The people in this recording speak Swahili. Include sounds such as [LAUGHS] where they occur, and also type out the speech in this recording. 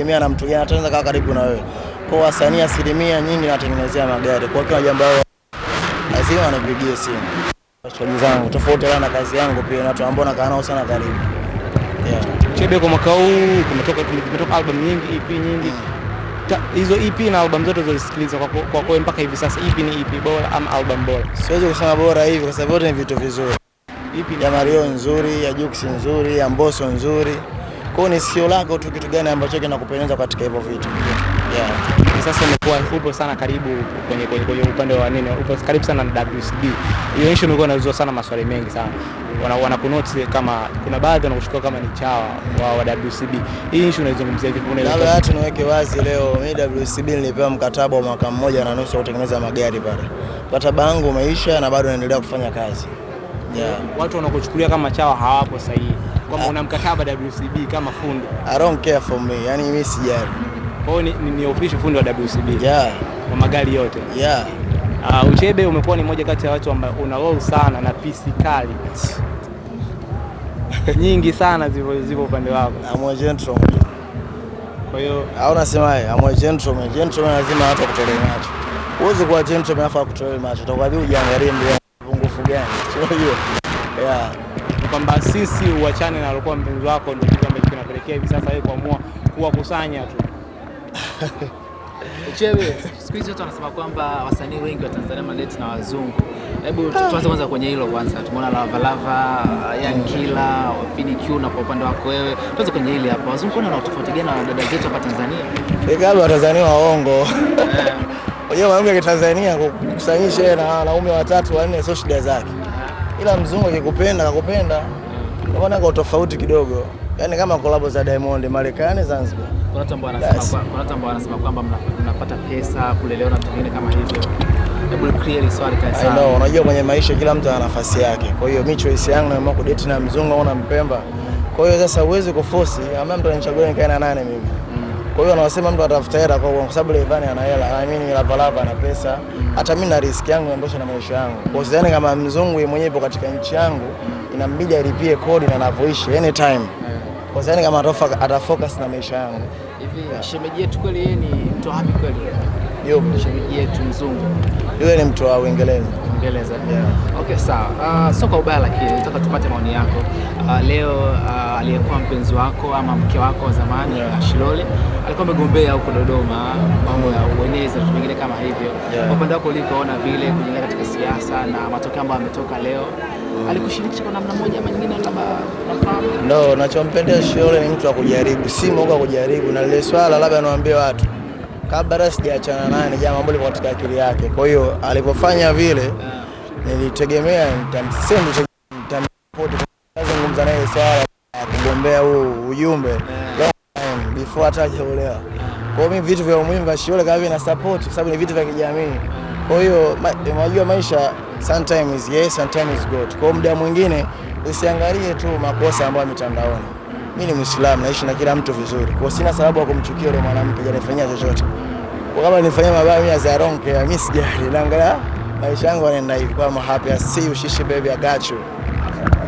inategemea na mtu gani ataweza kaa karibu na wewe. Kwa wasanii asilimia nyingi natengenezea magari. Kwa hiyo jambo lao lazima anipigie simu. Shughuli zangu tofauti na kazi yangu pia na watu ambao nakaa nao sana karibu. Yeah. Chebe, kwa mwaka huu kumetoka kumetoka album nyingi, EP nyingi. Ta- Hizo EP na album zote ulizosikiliza kwa kwa kwa mpaka hivi sasa, EP ni EP bora ama album bora? Siwezi kusema bora hivi kwa sababu ni vitu vizuri. EP Ya Mario nzuri, ya Jux nzuri, ya Mbosso nzuri. Kwa hiyo ni sio lako tu kitu gani ambacho kinakupendeza katika hivyo vitu. Yeah. Sasa umekuwa upo sana karibu kwenye kwenye, kwenye upande wa nini, upo karibu sana na WCB. Hiyo issue imekuwa inauzwa sana maswali mengi sana, wana, wana kunote kama kuna baadhi wanakuchukua kama ni chawa wa, wa WCB. Hii issue unaizungumzia vipi? Labda hata niweke wazi leo, mimi WCB nilipewa mkataba wa mwaka mmoja na nusu wa kutengeneza magari pale. Mkataba wangu umeisha na bado naendelea kufanya kazi. Yeah. watu wanakuchukulia kama chawa hawapo sahihi, kwamba una mkataba WCB kama fundi. I don't care for me. yani mimi sijali. Kwa hiyo ni, ni, official fundi wa WCB Yeah. wa magari yote. Yeah. Uh, Uchebe umekuwa ni moja kati ya watu ambao una roll sana na pisi kali [LAUGHS] nyingi sana zipo zipo upande wako, I'm a gentleman. kwa hiyo Au unasemaje? I'm a gentleman. Gentleman lazima hata kutolea macho. Uweze kuwa gentleman afa kutolee macho. Utakuwa vipi ujiangalie mbele pungufu gani? Hiyo. Yeah. kwamba sisi uachane na alikuwa mpenzi wako, ndio kitu ambacho kinapelekea hivi sasa wewe kuamua kuwakusanya tu. [LAUGHS] Chewe, siku hizi watu wanasema kwamba wasanii wengi wa Tanzania maleti na wazungu. Hebu tu- tuanze kwanza kwenye hilo kwanza. Tumeona Lava Lava, Young Killer, Fini Q na kwa upande wako wewe. Tuanze kwenye hili hapa. Wazungu wana tofauti gani na dada zetu hapa Tanzania? Ikawa Watanzania waongo. Unajua mwanamke wa Tanzania kukusanyisha na wanaume watatu wanne sio shida zake. Ila mzungu akikupenda akakupenda. Unaona kwa tofauti kidogo. Yaani kama kolabo za Diamond Marekani Zanzibar. Kuna watu ambao wanasema kuna watu ambao wanasema kwamba mnapata pesa kulelewa na kama hivyo. I know, unajua kwenye maisha kila mtu ana nafasi yake. Kwa hiyo mimi choice yangu naamua kudate na mzungu au na mpemba. Kwa hiyo sasa uwezi kuforce, ama mtu ananichagua nikae na nane mimi. Kwa hiyo anasema mtu atafuta hela kwa kwa sababu Levani ana hela, na mimi Lava Lava ana pesa. Hata mimi na risk yangu ndio na maisha yangu. Kwa hiyo kama mzungu mwenyewe yupo katika nchi yangu inambidi alipie kodi na anavyoishi anytime. Kwa sababu kama atafocus na maisha yangu. Hivi shemeji yetu kweli yeye ni mtu wa wapi kweli? Yo, Shemeji yetu mzungu. yule ni mtu wa Uingereza. Uingereza. Yeah. Okay, sawa. Uh, so kwa ubaya lakini nataka tupate maoni yako. Uh, leo uh, aliyekuwa mpenzi wako ama mke wako wa zamani Yeah. Shilole alikuwa amegombea huko Dodoma mambo ya uenezi na vingine kama hivyo. Yeah. Kwa upande wako ulivyoona vile kuingia katika siasa na matokeo ambayo ametoka leo, alikushirikisha kwa namna moja ama nyingine, labda unafahamu? No, nachompendea Shilole ni mtu wa kujaribu, si mwoga wa kujaribu, na lile swala labda niwaambie watu kabla sijaachana naye, ni jambo ambalo liko katika akili yake. Kwa hiyo alipofanya vile, nilitegemea nitamzungumza naye swala ya kugombea huu ujumbe before hata hajaolewa. Kwa hiyo vitu vya umuhimu vya shule kama vile na support, kwa sababu ni vitu vya kijamii. Kwa hiyo unajua maisha sometimes yes, sometimes good. Kwa muda mwingine usiangalie tu makosa ambayo mitandaoni. Mimi ni Muislamu, naishi na kila mtu vizuri. Kwa sina sababu ya kumchukia yule mwanamke hajanifanyia chochote. Kwa kama nifanyia mabaya mimi azaronke mimi sijali. Naangalia maisha yangu yanaenda hivi. Kwa mahapi. I shishi baby, I.